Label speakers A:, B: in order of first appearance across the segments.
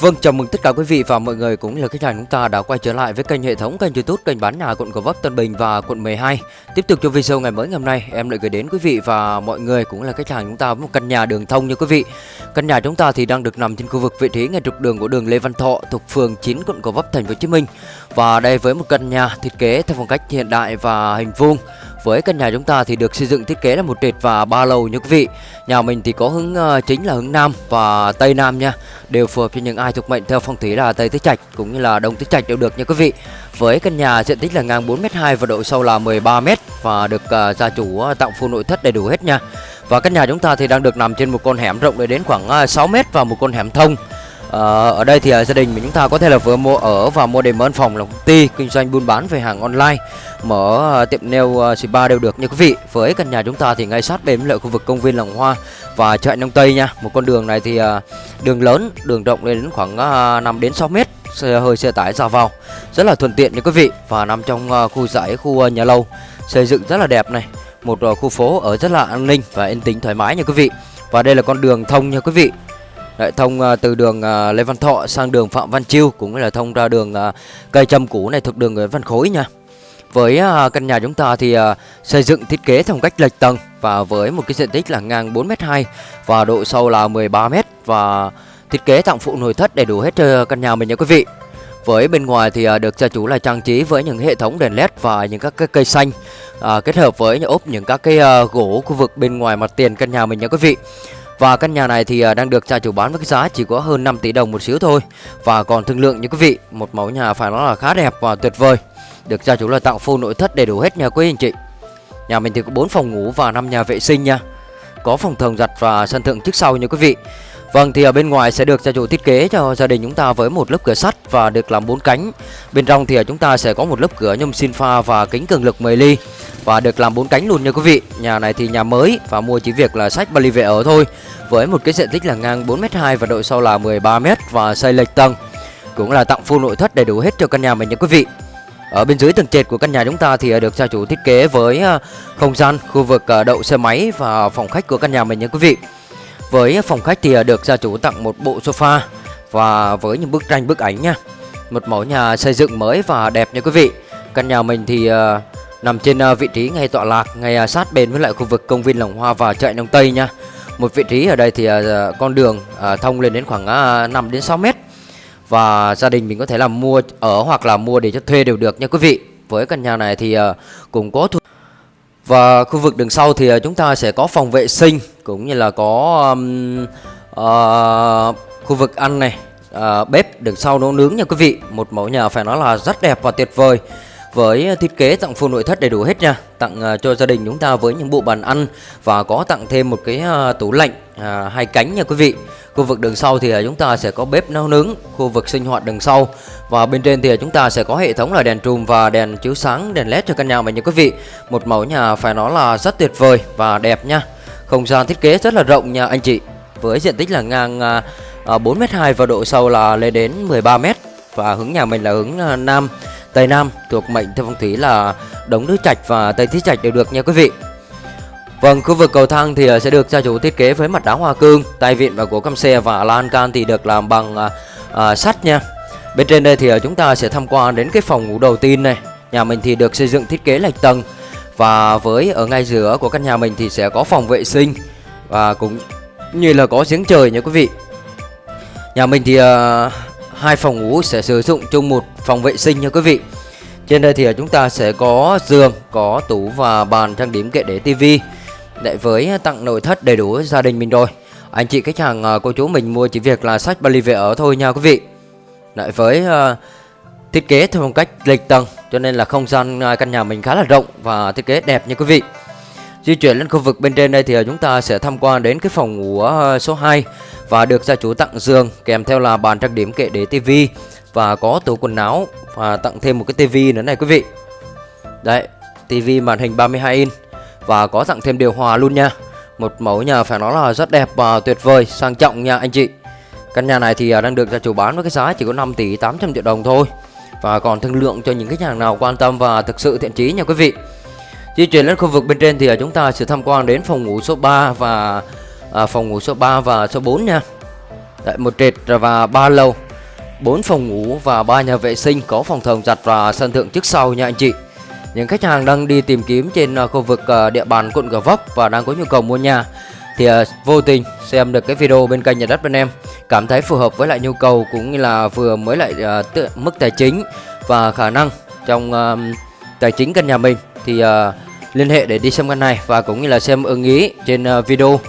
A: Vâng, chào mừng tất cả quý vị và mọi người cũng là khách hàng chúng ta đã quay trở lại với kênh hệ thống kênh YouTube kênh bán nhà quận Gò Vấp, Tân Bình và quận 12. Tiếp tục cho video ngày mới ngày hôm nay, em lại gửi đến quý vị và mọi người cũng là khách hàng chúng ta với một căn nhà đường thông như quý vị. Căn nhà chúng ta thì đang được nằm trên khu vực vị trí ngay trục đường của đường Lê Văn Thọ thuộc phường 9 quận Gò Vấp, thành phố Hồ Chí Minh. Và đây với một căn nhà thiết kế theo phong cách hiện đại và hình vuông với căn nhà chúng ta thì được xây dựng thiết kế là một trệt và ba lầu như quý vị. Nhà mình thì có hướng uh, chính là hướng nam và tây nam nha, đều phù hợp cho những ai thuộc mệnh theo phong thủy là tây tứ trạch cũng như là đông tứ trạch đều được nha quý vị. Với căn nhà diện tích là ngang 4m2 và độ sâu là 13m và được uh, gia chủ uh, tặng full nội thất đầy đủ hết nha. Và căn nhà chúng ta thì đang được nằm trên một con hẻm rộng đến khoảng uh, 6m và một con hẻm thông. Ờ, ở đây thì à, gia đình mình chúng ta có thể là vừa mua ở và mua để mở phòng là công ty kinh doanh buôn bán về hàng online mở à, tiệm nail uh, spa đều được. Nha quý vị với căn nhà chúng ta thì ngay sát bên lại khu vực công viên làng hoa và chợ nông tây nha. Một con đường này thì đường lớn đường rộng lên đến khoảng uh, 5 đến 6 mét xe hơi xe tải ra vào. Rất là thuận tiện nha quý vị và nằm trong khu giải khu nhà lâu xây dựng rất là đẹp này một khu phố ở rất là an ninh và yên tĩnh thoải mái nha quý vị. Và đây là con đường thông nha quý vị. Đấy, thông uh, từ đường uh, Lê Văn Thọ sang đường Phạm Văn Chiêu cũng là thông ra đường uh, cây châm cũ này thuộc đường Nguyễn Văn Khối nha. Với uh, căn nhà chúng ta thì uh, xây dựng thiết kế theo cách lệch tầng và với một cái diện tích là ngang 4m2 và độ sâu là 13m và thiết kế tặng phụ nội thất đầy đủ hết cho căn nhà mình nha quý vị. Với bên ngoài thì uh, được gia chủ là trang trí với những hệ thống đèn led và những các cái cây xanh uh, kết hợp với ốp những các cái uh, gỗ khu vực bên ngoài mặt tiền căn nhà mình nha quý vị. Và căn nhà này thì à, đang được gia chủ bán với cái giá chỉ có hơn 5 tỷ đồng một xíu thôi. Và còn thương lượng như quý vị, Một mẫu nhà phải nói là khá đẹp và tuyệt vời. Được gia chủ là tặng full nội thất đầy đủ hết nhà quý anh chị. Nhà mình thì có 4 phòng ngủ và 5 nhà vệ sinh nha. Có phòng thường giặt và sân thượng trước sau nha quý vị. Vâng thì ở bên ngoài sẽ được gia chủ thiết kế cho gia đình chúng ta với một lớp cửa sắt và được làm bốn cánh. Bên trong thì chúng ta sẽ có một lớp cửa nhôm xin pha và kính cường lực 10 ly và được làm bốn cánh luôn nha quý vị Nhà này thì nhà mới và mua chỉ việc là sách Bali về ở thôi Với một cái diện tích là ngang 4m2 và độ sâu là 13m và xây lệch tầng Cũng là tặng full nội thất đầy đủ hết cho căn nhà mình nha quý vị ở bên dưới tầng trệt của căn nhà chúng ta thì à, được gia chủ thiết kế với à, không gian, khu vực à, đậu xe máy và phòng khách của căn nhà mình nha quý vị. Với phòng khách thì được gia chủ tặng một bộ sofa và với những bức tranh bức ảnh nha. Một mẫu nhà xây dựng mới và đẹp nha quý vị. Căn nhà mình thì nằm trên à, vị trí ngay tọa lạc ngay à, sát bên với lại khu vực công viên Lồng Hoa và chợ đông Tây nha. Một vị trí ở đây thì à, con đường thông lên đến khoảng 5 đến 6 mét và gia đình mình có thể là mua ở hoặc là mua để cho thuê đều được nha quý vị. Với căn nhà này thì cũng có thu và khu vực đường sau thì chúng ta sẽ có phòng vệ sinh cũng như là có um, uh, khu vực ăn này, uh, bếp đường sau nấu nướng nha quý vị. Một mẫu nhà phải nói là rất đẹp và tuyệt vời với thiết kế tặng full nội thất đầy đủ hết nha tặng à, cho gia đình chúng ta với những bộ bàn ăn và có tặng thêm một cái à, tủ lạnh à, hai cánh nha quý vị. Khu vực đường sau thì à, chúng ta sẽ có bếp nấu nướng khu vực sinh hoạt đường sau. Và bên trên thì chúng ta sẽ có hệ thống là đèn trùm và đèn chiếu sáng đèn led cho căn nhà mình nha quý vị. Một mẫu nhà phải nói là rất tuyệt vời và đẹp nha. Không gian thiết kế rất là rộng nha anh chị. Với diện tích là ngang uh, 4m2 và độ sâu là lên đến 13m và hướng nhà mình là hướng nam. Tây Nam thuộc mệnh theo phong thủy là Đống Nước Trạch và Tây Thiết Trạch đều được nha quý vị. Vâng, khu vực cầu thang thì à, sẽ được gia chủ thiết kế với mặt đá hoa cương, tay vịn và của căm xe và lan can thì được làm bằng à, à, sắt nha. Bên trên đây thì à, chúng ta sẽ tham quan đến cái phòng ngủ đầu tiên này. Nhà mình thì được xây dựng thiết kế lệch tầng và với ở ngay giữa của căn nhà mình thì sẽ có phòng vệ sinh và cũng như là có giếng trời nha quý vị. Nhà mình thì à, hai phòng ngủ sẽ sử dụng chung một phòng vệ sinh nha quý vị. Trên đây thì à, chúng ta sẽ có giường có tủ và bàn trang điểm kệ để tivi. Để với tặng nội thất đầy đủ gia đình mình rồi. Anh chị khách hàng à, cô chú mình mua chỉ việc là sách Bali về ở thôi nha quý vị. Lại với uh, thiết kế theo phong cách lệch tầng cho nên là không gian căn nhà mình khá là rộng và thiết kế đẹp nha quý vị. Di chuyển lên khu vực bên trên đây thì chúng ta sẽ tham quan đến cái phòng ngủ số 2 và được gia chủ tặng giường kèm theo là bàn trang điểm kệ để tivi và có tủ quần áo và tặng thêm một cái tivi nữa này quý vị. Đấy, tivi màn hình 32 inch và có tặng thêm điều hòa luôn nha. Một mẫu nhà phải nói là rất đẹp và tuyệt vời, sang trọng nha anh chị. Căn nhà này thì à, đang được gia chủ bán với cái giá chỉ có 5 tỷ 800 triệu đồng thôi. Và còn thương lượng cho những khách hàng nào quan tâm và thực sự thiện chí nha quý vị. Di chuyển lên khu vực bên trên thì à, chúng ta sẽ tham quan đến phòng ngủ số 3 và à, phòng ngủ số 3 và số 4 nha. Tại một trệt và ba lầu 4 phòng ngủ và ba nhà vệ sinh có phòng thờ giặt và sân thượng trước sau nha anh chị. Những khách hàng đang đi tìm kiếm trên à, khu vực à, địa bàn quận Gò Vấp và đang có nhu cầu mua nhà thì à, vô tình xem được cái video bên kênh nhà đất bên em cảm thấy phù hợp với lại nhu cầu cũng như là vừa mới lại mức tài chính và khả năng trong tài chính căn nhà mình thì liên hệ để đi xem căn này và cũng như là xem ưng ý trên video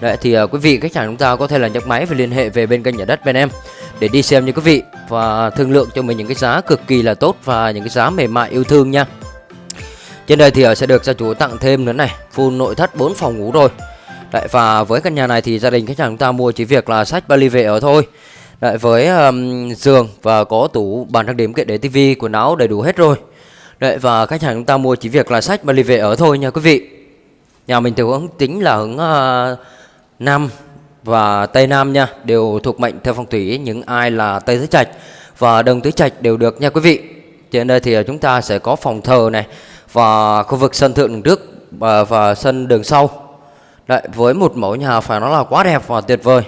A: Đấy, thì uh, quý vị khách hàng chúng ta có thể là nhấc máy và liên hệ về bên kênh nhà đất bên em để đi xem như quý vị và thương lượng cho mình những cái giá cực kỳ là tốt và những cái giá mềm mại yêu thương nha. Trên đây thì ờ, sẽ được gia chủ tặng thêm nữa này, full nội thất 4 phòng ngủ rồi. Đấy, và với căn nhà này thì gia đình khách hàng chúng ta mua chỉ việc là sách vali về ở thôi. Đấy, với um, giường và có tủ bàn trang điểm kệ để tivi quần áo đầy đủ hết rồi. Đấy, và khách hàng chúng ta mua chỉ việc là sách vali về ở thôi nha quý vị. Nhà mình thì hướng tính là hướng ờ, uh, Nam và Tây Nam nha, đều thuộc mệnh theo phong thủy những ai là Tây Tứ Trạch và Đông Tứ Trạch đều được nha quý vị. Trên đây thì chúng ta sẽ có phòng thờ này và khu vực sân thượng đường trước và, và sân đường sau. Đấy, với một mẫu nhà phải nói là quá đẹp và tuyệt vời.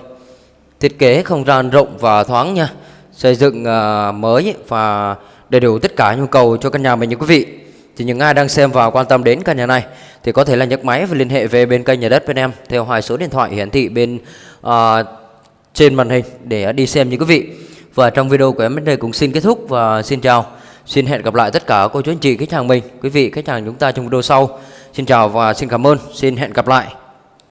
A: Thiết kế không gian rộng và thoáng nha. Xây dựng uh, mới và đầy đủ tất cả nhu cầu cho căn nhà mình nha quý vị. Thì những ai đang xem và quan tâm đến căn nhà này Thì có thể là nhấc máy và liên hệ về bên kênh nhà đất bên em Theo hai số điện thoại hiển thị bên uh, trên màn hình để đi xem như quý vị. Và trong video của em đến đây cũng xin kết thúc và xin chào. Xin hẹn gặp lại tất cả cô chú anh chị khách hàng mình. Quý vị khách hàng chúng ta trong video sau. Xin chào và xin cảm ơn. Xin hẹn gặp lại.